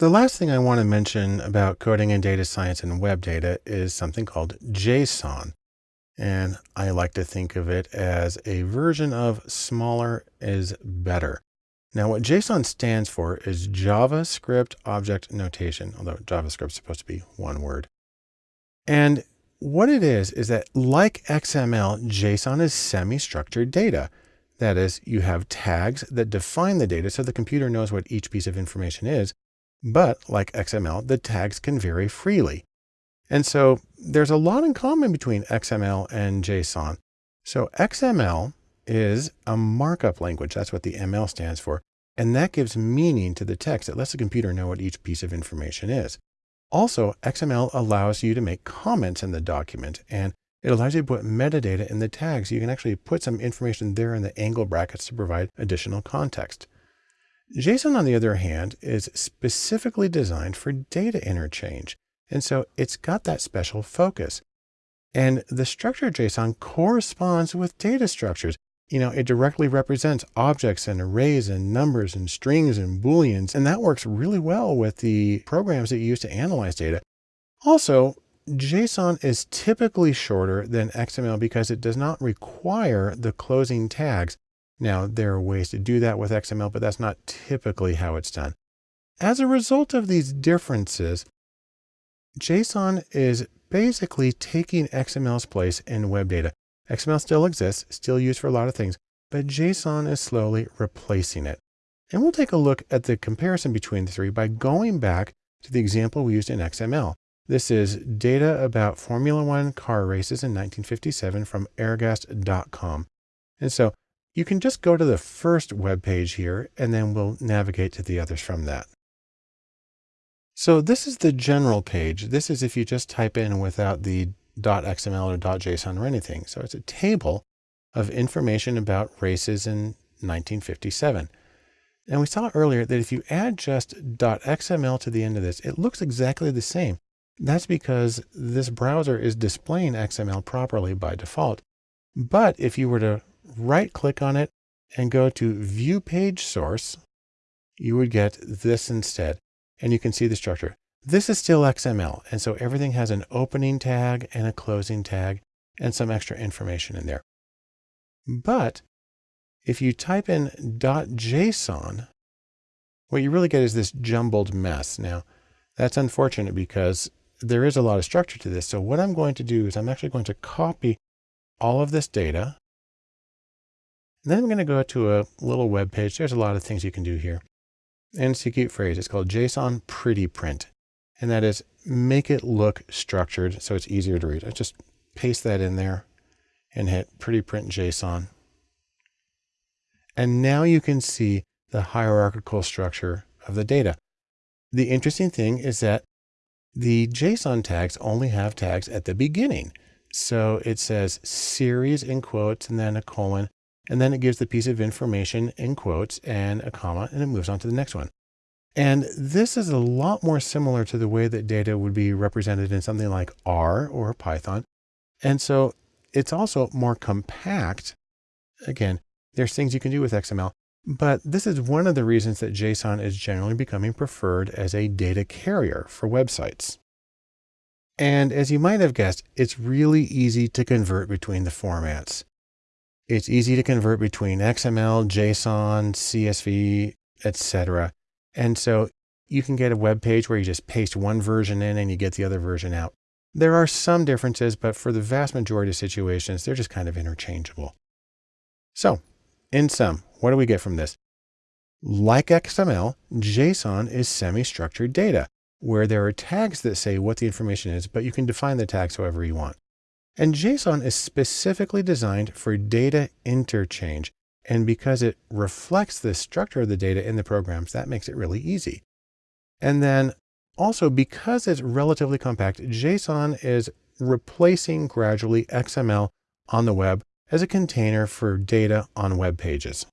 The last thing I want to mention about coding and data science and web data is something called JSON. And I like to think of it as a version of smaller is better. Now what JSON stands for is JavaScript Object Notation, although JavaScript is supposed to be one word. And what it is, is that like XML, JSON is semi-structured data. That is, you have tags that define the data so the computer knows what each piece of information is, but like XML, the tags can vary freely. And so there's a lot in common between XML and JSON. So XML is a markup language. That's what the ML stands for. And that gives meaning to the text. It lets the computer know what each piece of information is. Also, XML allows you to make comments in the document and it allows you to put metadata in the tags. You can actually put some information there in the angle brackets to provide additional context. JSON, on the other hand, is specifically designed for data interchange. And so it's got that special focus. And the structure of JSON corresponds with data structures. You know, it directly represents objects and arrays and numbers and strings and booleans. And that works really well with the programs that you use to analyze data. Also, JSON is typically shorter than XML because it does not require the closing tags now, there are ways to do that with XML, but that's not typically how it's done. As a result of these differences, JSON is basically taking XML's place in web data. XML still exists, still used for a lot of things, but JSON is slowly replacing it. And we'll take a look at the comparison between the three by going back to the example we used in XML. This is data about Formula One car races in 1957 from Ergast.com. And so you can just go to the first web page here, and then we'll navigate to the others from that. So this is the general page. This is if you just type in without the .xml or .json or anything. So it's a table of information about races in 1957. And we saw earlier that if you add just .xml to the end of this, it looks exactly the same. That's because this browser is displaying XML properly by default. But if you were to right click on it and go to view page source, you would get this instead. And you can see the structure. This is still XML. And so everything has an opening tag and a closing tag and some extra information in there. But if you type in .json, what you really get is this jumbled mess. Now, that's unfortunate because there is a lot of structure to this. So what I'm going to do is I'm actually going to copy all of this data and then I'm going to go to a little web page. There's a lot of things you can do here. And it's a cute phrase. It's called JSON Pretty Print. And that is make it look structured so it's easier to read. I just paste that in there and hit Pretty Print JSON. And now you can see the hierarchical structure of the data. The interesting thing is that the JSON tags only have tags at the beginning. So it says series in quotes and then a colon and then it gives the piece of information in quotes and a comma, and it moves on to the next one. And this is a lot more similar to the way that data would be represented in something like R or Python. And so it's also more compact. Again, there's things you can do with XML, but this is one of the reasons that JSON is generally becoming preferred as a data carrier for websites. And as you might have guessed, it's really easy to convert between the formats. It's easy to convert between XML, JSON, CSV, etc. And so you can get a web page where you just paste one version in and you get the other version out. There are some differences, but for the vast majority of situations, they're just kind of interchangeable. So in sum, what do we get from this? Like XML, JSON is semi-structured data where there are tags that say what the information is, but you can define the tags however you want. And JSON is specifically designed for data interchange. And because it reflects the structure of the data in the programs, that makes it really easy. And then also because it's relatively compact, JSON is replacing gradually XML on the web as a container for data on web pages.